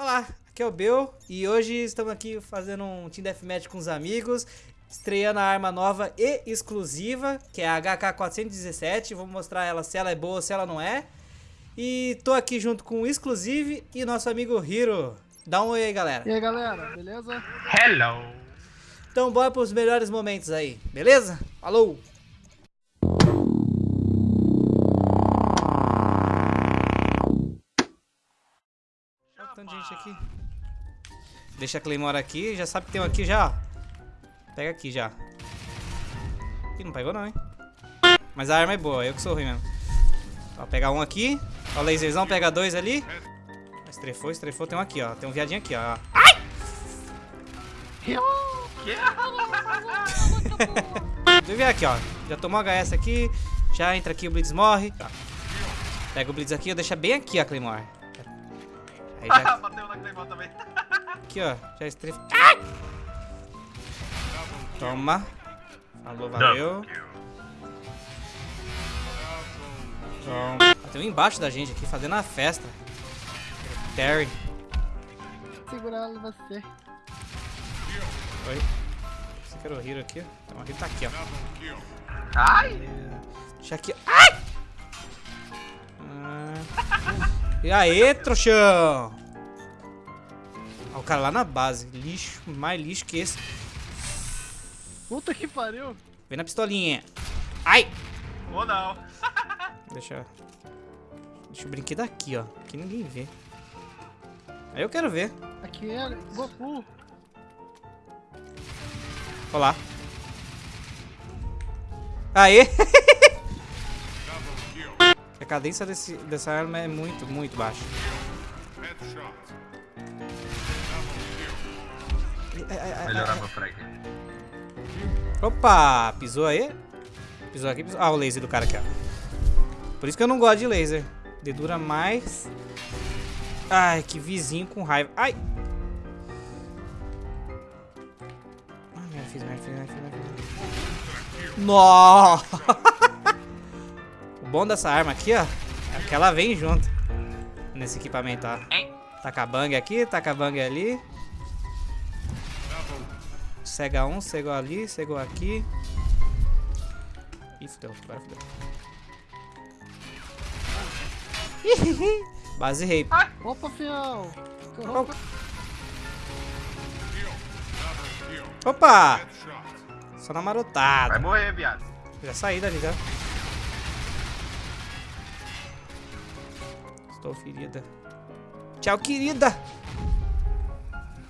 Olá, aqui é o Bel e hoje estamos aqui fazendo um Team Deathmatch com os amigos, estreando a arma nova e exclusiva, que é a HK417. Vou mostrar ela se ela é boa ou se ela não é. E tô aqui junto com o Exclusive e nosso amigo Hiro. Dá um oi aí, galera. E aí, galera, beleza? Hello! Então bora pros melhores momentos aí, beleza? Falou! Tanto de gente aqui. Deixa a Claymore aqui, já sabe que tem um aqui já, ó. Pega aqui já. Ih, não pegou não, hein? Mas a arma é boa, eu que sou ruim mesmo. Ó, pegar um aqui. Ó, o laserzão, pega dois ali. Estrefou, estrefou. Tem um aqui, ó. Tem um viadinho aqui, ó. Ai! Deixa eu ver aqui, ó. Já tomou HS aqui. Já entra aqui, o Blitz morre. Tá. Pega o Blitz aqui, ó. Deixa bem aqui a Claymore. Aí já... Bateu na Claymore também. Aqui, ó. Já estrefa. Ai! Toma. Falou, valeu. Toma. Ah, Tem um embaixo da gente aqui, fazendo a festa. Terry. Segurando você. Oi. Você quer o Hero aqui? Então, o Hero tá aqui, ó. Ai! Deixa aqui. Ai! E aí, trouxão? Ó, o cara lá na base. Lixo, mais lixo que esse. Puta que pariu. Vem na pistolinha. Ai! Ou não. Deixa. Deixa o brinquedo aqui, ó. Que ninguém vê. Aí eu quero ver. Aqui é Goku. Olá. Aê! A cadência desse, dessa arma é muito, muito baixa. Ai, ai, ai, Melhorar ai. meu frag. Opa! Pisou aí? Pisou aqui, pisou. Ah, o laser do cara aqui, ó. Por isso que eu não gosto de laser. Dedura mais. Ai, que vizinho com raiva. Ai! Fiz merda, fiz merda, fiz merda, fiz merda. Nossa! o bom dessa arma aqui, ó, é que ela vem junto nesse equipamento, ó. Taca a bang aqui, taca a bang ali. Cega um, cegou ali, cegou aqui. Ih, fudeu, agora fudeu. Base rape. Opa, fião. Opa! Opa! Só na Vai marotada. morrer, viado. Já saí dali, já. Estou ferida. Tchau, querida!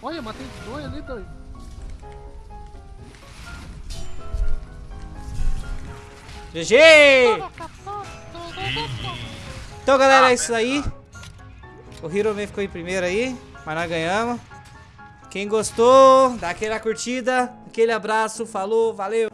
Olha, matei dois ali, dois. GG! Então, galera, é isso aí. O Hero Man ficou em primeiro aí, mas nós ganhamos. Quem gostou, dá aquela curtida, aquele abraço, falou, valeu!